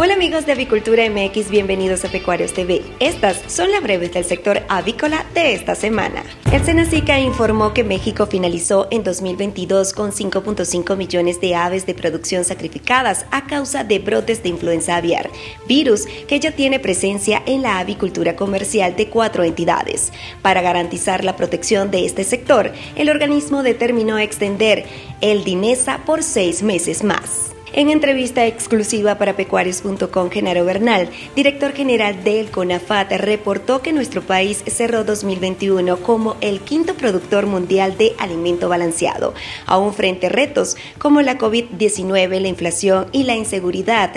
Hola amigos de Avicultura MX, bienvenidos a Pecuarios TV. Estas son las breves del sector avícola de esta semana. El Senacica informó que México finalizó en 2022 con 5.5 millones de aves de producción sacrificadas a causa de brotes de influenza aviar, virus que ya tiene presencia en la avicultura comercial de cuatro entidades. Para garantizar la protección de este sector, el organismo determinó extender el DINESA por seis meses más. En entrevista exclusiva para pecuarios.com, Genaro Bernal, director general del CONAFAT, reportó que nuestro país cerró 2021 como el quinto productor mundial de alimento balanceado, aún frente a retos como la COVID-19, la inflación y la inseguridad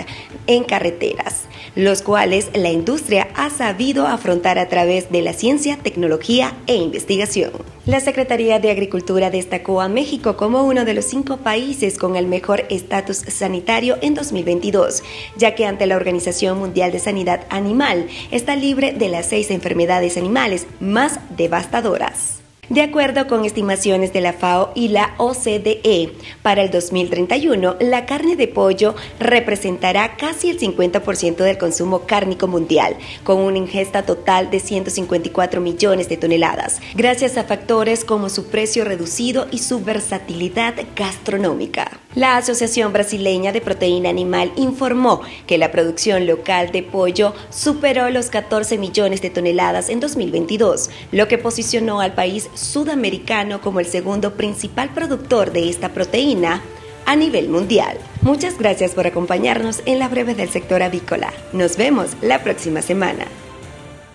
en carreteras, los cuales la industria ha sabido afrontar a través de la ciencia, tecnología e investigación. La Secretaría de Agricultura destacó a México como uno de los cinco países con el mejor estatus sanitario en 2022, ya que ante la Organización Mundial de Sanidad Animal está libre de las seis enfermedades animales más devastadoras. De acuerdo con estimaciones de la FAO y la OCDE, para el 2031 la carne de pollo representará casi el 50% del consumo cárnico mundial, con una ingesta total de 154 millones de toneladas, gracias a factores como su precio reducido y su versatilidad gastronómica. La Asociación Brasileña de Proteína Animal informó que la producción local de pollo superó los 14 millones de toneladas en 2022, lo que posicionó al país sudamericano como el segundo principal productor de esta proteína a nivel mundial. Muchas gracias por acompañarnos en la breve del sector avícola. Nos vemos la próxima semana.